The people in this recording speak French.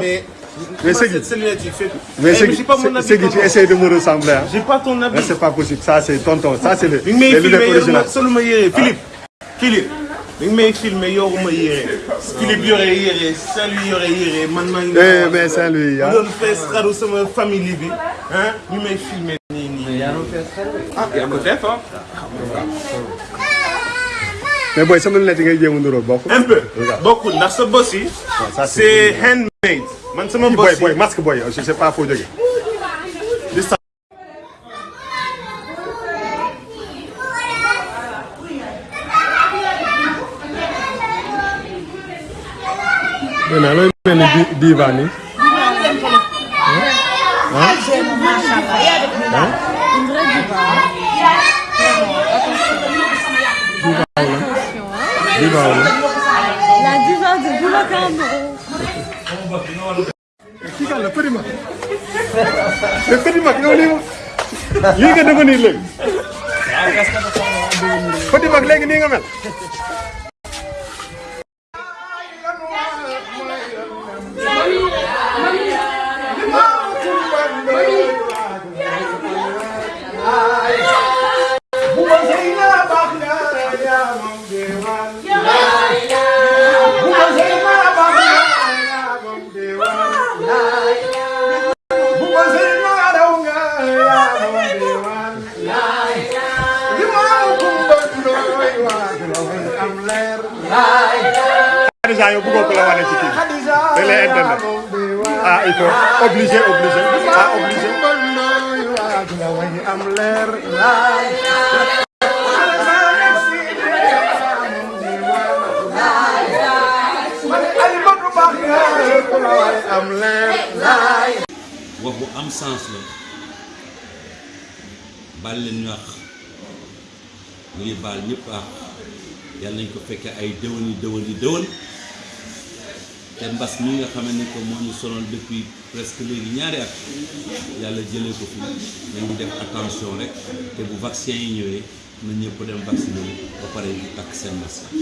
Mais, Mais c'est. Mais Eh, que tu tonton. essayes de me ressembler. Hein. J'ai pas ton habit. Mais c'est pas possible. Ça, c'est tonton. Ça, c'est le, soluma yére Philippe Philippe yoruma yére Philippe yore Saint-Louis yore man Eh, mais Saint-Louis, ma hein. sama famille bi ah ah ko def ah Mais boy, sama lunette ngay jéem a bokk. un peu. Bokkul ndax sa bos yi c'est handmade. Man sama bos boy, yi. boy, masque boy. Je sais pas foo jógee. Mais looy mel ni. Diva Limonade. La limonade di ik Kika la prima, La prima, ki noni. Yi nga dama ni leg. Fadi mag legi ni nga mel. Khadija yow bëggoo ko la wane ci kii bi. da lay internet. ah il faut obligé obligé ah obligé. wax bu am sens la baal leen ñu àq ñu ngi baal ñëpp àq yàlla nañ ko fekkee ay déwén yi déwén yi déwén te mbas mi nga xam ne ko moo ñu sonal depuis presque léegi ñaari at yàlla jëlee ko fi. Nañu def attention rek te bu vaccin yi ñëwee na ñëpp dem vacciné ba pare ak seen masque.